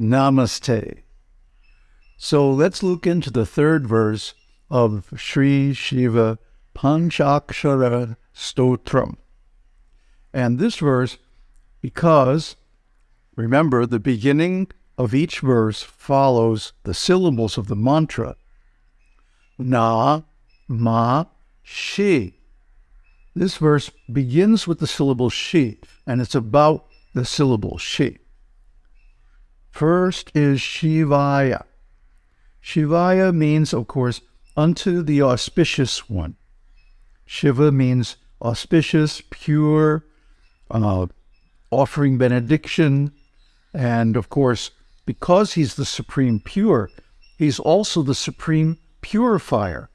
Namaste. So let's look into the third verse of Sri Shiva Panchakshara Stotram. And this verse, because remember, the beginning of each verse follows the syllables of the mantra Na, Ma, Shi. This verse begins with the syllable Shi, and it's about the syllable Shi. First is Shivaya. Shivaya means, of course, unto the auspicious one. Shiva means auspicious, pure, uh, offering benediction. And of course, because he's the supreme pure, he's also the supreme purifier.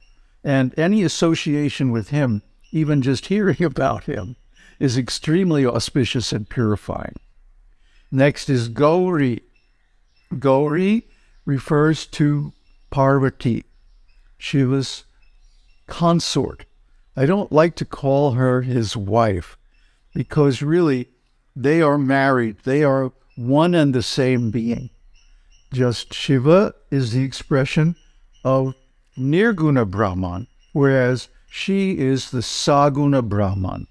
And any association with him, even just hearing about him, is extremely auspicious and purifying. Next is Gauri. Gauri refers to Parvati, Shiva's consort. I don't like to call her his wife because really they are married. They are one and the same being. Just Shiva is the expression of Nirguna Brahman, whereas she is the Saguna Brahman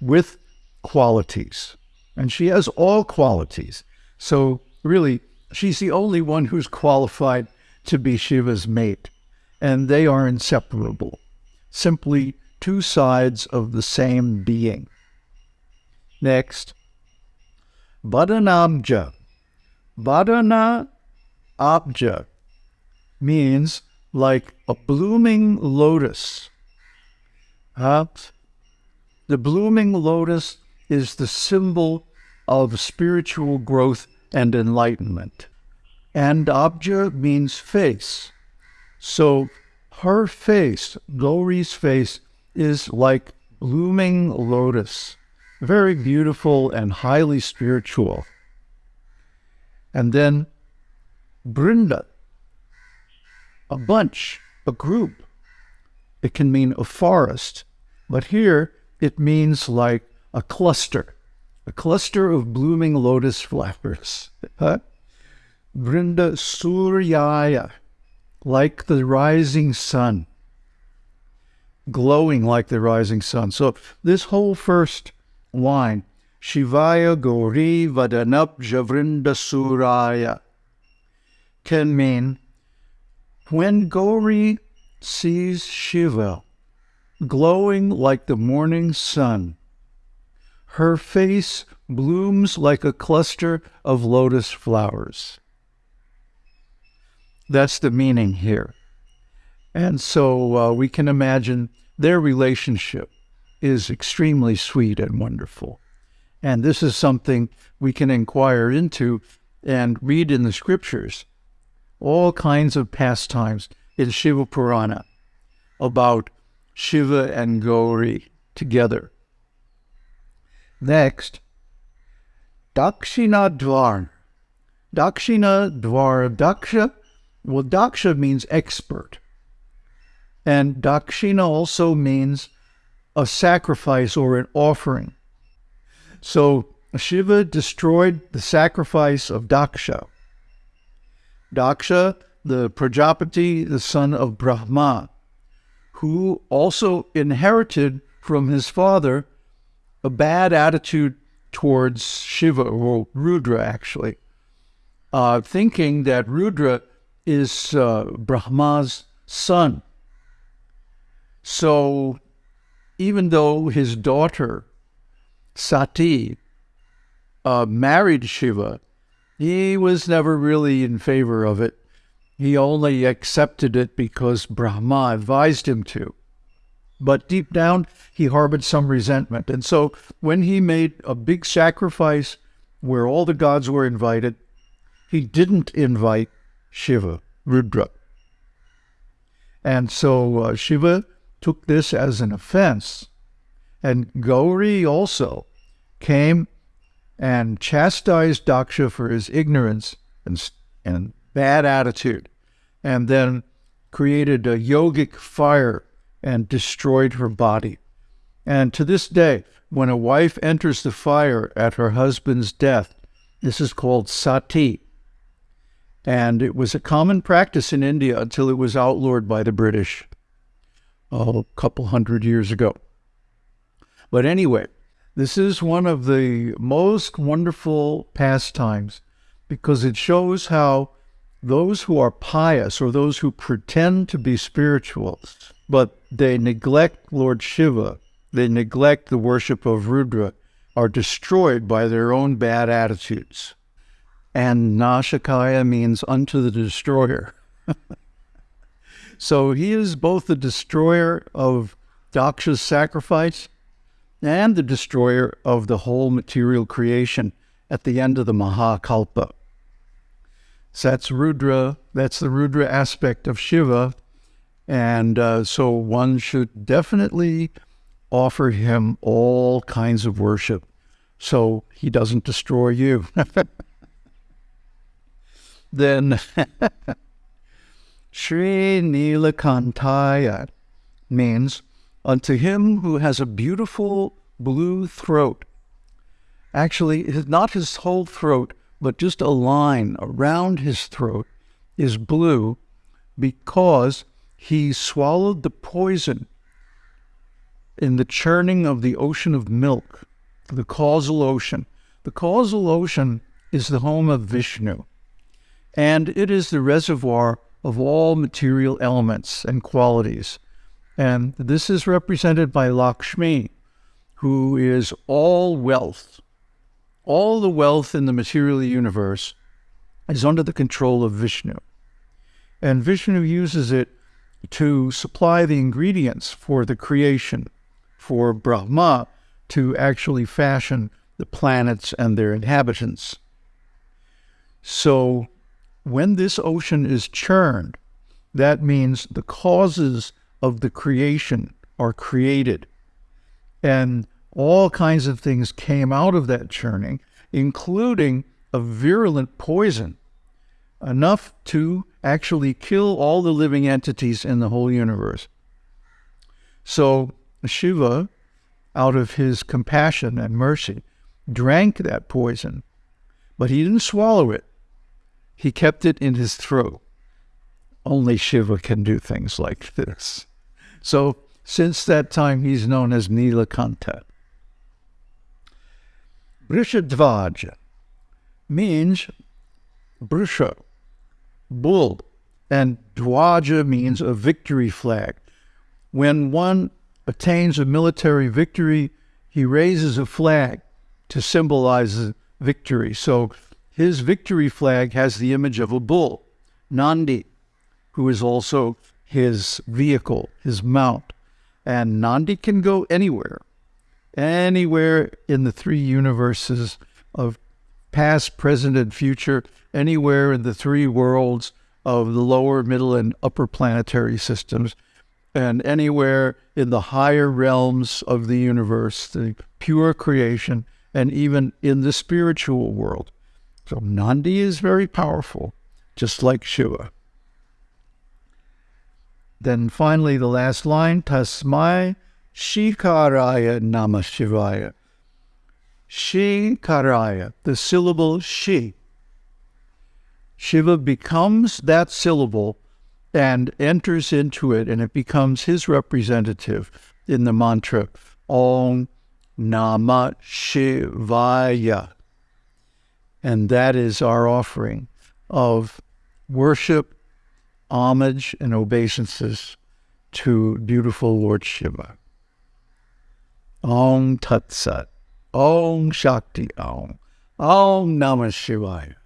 with qualities. And she has all qualities. So, really, she's the only one who's qualified to be Shiva's mate. And they are inseparable, simply two sides of the same being. Next, Badanabja. Badana Abja means like a blooming lotus. Uh, the blooming lotus is the symbol of spiritual growth and enlightenment. And Abja means face. So her face, Gauri's face, is like blooming lotus, very beautiful and highly spiritual. And then Brinda, a bunch, a group. It can mean a forest, but here it means like a cluster, a cluster of blooming lotus flowers. Huh? Brinda Suryaya, like the rising sun, glowing like the rising sun. So this whole first line, Shivaya Gauri Vadanabja Vrinda Suryaya, can mean when Gauri sees Shiva glowing like the morning sun, her face blooms like a cluster of lotus flowers. That's the meaning here. And so uh, we can imagine their relationship is extremely sweet and wonderful. And this is something we can inquire into and read in the scriptures all kinds of pastimes in Shiva Purana about Shiva and Gauri together. Next, Dakshina Dvar. Dakshina Dvar. Daksha well, daksha means expert. And dakshina also means a sacrifice or an offering. So Shiva destroyed the sacrifice of Daksha. Daksha, the Prajapati, the son of Brahma, who also inherited from his father a bad attitude towards Shiva, or Rudra actually, uh, thinking that Rudra is uh, Brahma's son. So even though his daughter, Sati, uh, married Shiva, he was never really in favor of it. He only accepted it because Brahma advised him to. But deep down, he harbored some resentment. And so when he made a big sacrifice where all the gods were invited, he didn't invite Shiva, Rudra. And so uh, Shiva took this as an offense. And Gauri also came and chastised Daksha for his ignorance and, and bad attitude, and then created a yogic fire and destroyed her body. And to this day, when a wife enters the fire at her husband's death, this is called sati, And it was a common practice in India until it was outlawed by the British a couple hundred years ago. But anyway, this is one of the most wonderful pastimes because it shows how those who are pious or those who pretend to be spiritual, but they neglect Lord Shiva, they neglect the worship of Rudra, are destroyed by their own bad attitudes. And Nashakaya means unto the destroyer. so he is both the destroyer of Daksha's sacrifice and the destroyer of the whole material creation at the end of the Mahakalpa. So that's Rudra, that's the Rudra aspect of Shiva. And uh, so one should definitely offer him all kinds of worship so he doesn't destroy you. then Sri Nilakantaya means unto him who has a beautiful blue throat. Actually, not his whole throat, but just a line around his throat is blue because he swallowed the poison in the churning of the ocean of milk, the causal ocean. The causal ocean is the home of Vishnu, and it is the reservoir of all material elements and qualities. And this is represented by Lakshmi, who is all wealth. All the wealth in the material universe is under the control of Vishnu. And Vishnu uses it to supply the ingredients for the creation, for Brahma to actually fashion the planets and their inhabitants. So when this ocean is churned, that means the causes of the creation are created. And all kinds of things came out of that churning, including a virulent poison, enough to actually kill all the living entities in the whole universe. So Shiva, out of his compassion and mercy, drank that poison, but he didn't swallow it. He kept it in his throat. Only Shiva can do things like this. So since that time, he's known as Nilakanta. Brishadvaja means Brisha, bull, and Dwaja means a victory flag. When one attains a military victory, he raises a flag to symbolize victory. So his victory flag has the image of a bull, Nandi, who is also his vehicle, his mount. And Nandi can go anywhere, anywhere in the three universes of past, present, and future, anywhere in the three worlds of the lower, middle, and upper planetary systems, and anywhere in the higher realms of the universe, the pure creation, and even in the spiritual world. So Nandi is very powerful, just like Shiva. Then finally, the last line, Tasmai Shikaraya Nama Shivaya. Shikaraya, the syllable Shi. Shiva becomes that syllable and enters into it, and it becomes his representative in the mantra Om Nama Shivaya. And that is our offering of worship homage and obeisances to beautiful Lord Shiva. Om Tat Sat. Om Shakti Om. Om Namah Shivaya.